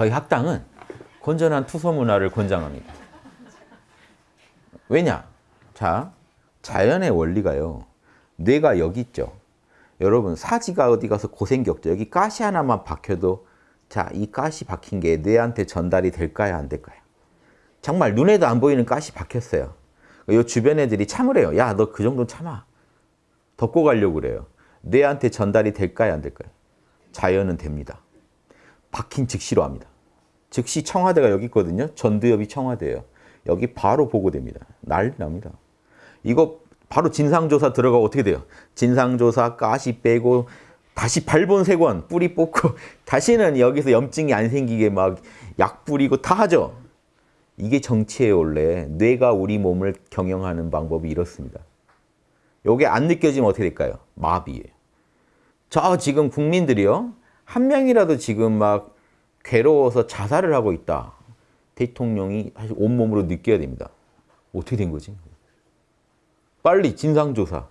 저희 학당은 건전한 투서 문화를 권장합니다. 왜냐? 자, 자연의 원리가요. 뇌가 여기 있죠. 여러분 사지가 어디 가서 고생 겪죠. 여기 가시 하나만 박혀도 자, 이 가시 박힌 게 뇌한테 전달이 될까요? 안 될까요? 정말 눈에도 안 보이는 가시 박혔어요. 요 주변 애들이 참으래요. 야, 너 그 정도 참아. 덮고 가려고 그래요. 뇌한테 전달이 될까요? 안 될까요? 자연은 됩니다. 박힌 즉시로 합니다. 즉시 청와대가 여기 있거든요. 전두엽이 청와대예요. 여기 바로 보고됩니다. 난리 납니다. 이거 바로 진상조사 들어가고 어떻게 돼요? 진상조사 가시 빼고 다시 발본 세권 뿌리 뽑고 다시는 여기서 염증이 안 생기게 막 약 뿌리고 다 하죠. 이게 정치예요 원래. 뇌가 우리 몸을 경영하는 방법이 이렇습니다. 요게 안 느껴지면 어떻게 될까요? 마비예요. 저 지금 국민들이요. 한 명이라도 지금 막 괴로워서 자살을 하고 있다. 대통령이 사실 온몸으로 느껴야 됩니다. 어떻게 된 거지? 빨리 진상조사.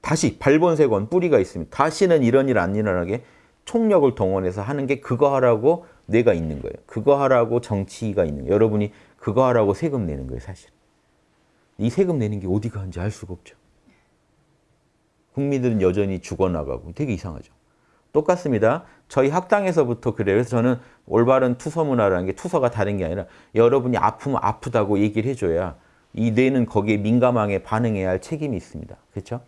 다시 발본색원 뿌리가 있으면 다시는 이런 일 안 일어나게 총력을 동원해서 하는 게 그거 하라고 뇌가 있는 거예요. 그거 하라고 정치가 있는 거예요. 여러분이 그거 하라고 세금 내는 거예요, 사실. 이 세금 내는 게 어디 가는지 알 수가 없죠. 국민들은 여전히 죽어나가고 되게 이상하죠. 똑같습니다. 저희 학당에서부터 그래요. 그래서 저는 올바른 투서 문화라는 게 투서가 다른 게 아니라 여러분이 아프면 아프다고 얘기를 해줘야 이 뇌는 거기에 민감하게 반응해야 할 책임이 있습니다. 그렇죠?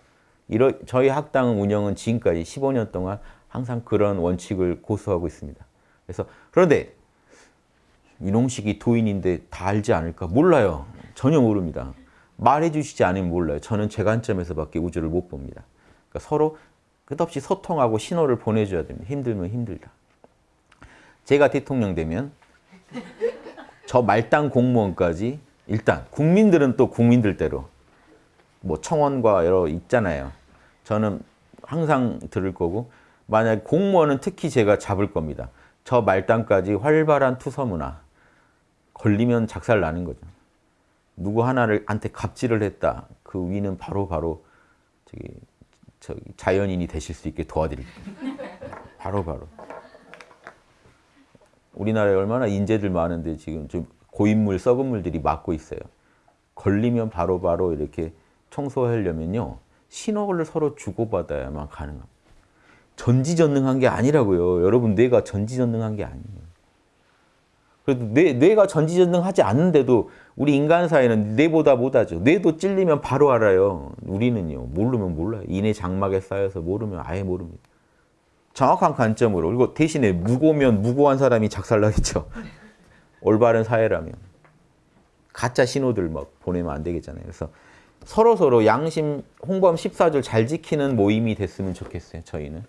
저희 학당 운영은 지금까지 15년 동안 항상 그런 원칙을 고수하고 있습니다. 그래서 그런데 이농식이 도인인데 다 알지 않을까? 몰라요. 전혀 모릅니다. 말해 주시지 않으면 몰라요. 저는 제 관점에서밖에 우주를 못 봅니다. 그러니까 서로 끝없이 소통하고 신호를 보내줘야 됩니다. 힘들면 힘들다. 제가 대통령 되면 저 말단 공무원까지 일단 국민들은 또 국민들대로 뭐 청원과 여러 있잖아요. 저는 항상 들을 거고 만약 공무원은 특히 제가 잡을 겁니다. 저 말단까지 활발한 투서 문화 걸리면 작살 나는 거죠. 누구 하나를 한테 갑질을 했다. 그 위는 바로 바로 저기 자연인이 되실 수 있게 도와드릴게요. 바로 바로. 우리나라에 얼마나 인재들 많은데 지금 좀 고인물, 썩은 물들이 막고 있어요. 걸리면 바로바로 바로 이렇게 청소하려면요. 신호를 서로 주고받아야만 가능합니다. 전지전능한 게 아니라고요. 여러분 뇌가 전지전능한 게 아니에요. 그래도 뇌, 뇌가 전지전능하지 않는데도 우리 인간 사회는 뇌보다 못하죠. 뇌도 찔리면 바로 알아요. 우리는요. 모르면 몰라요. 인의 장막에 쌓여서 모르면 아예 모릅니다. 정확한 관점으로. 그리고 대신에 무고면 무고한 사람이 작살나겠죠. 올바른 사회라면. 가짜 신호들 막 보내면 안 되겠잖아요. 그래서 서로서로 양심 홍범 14줄 잘 지키는 모임이 됐으면 좋겠어요. 저희는.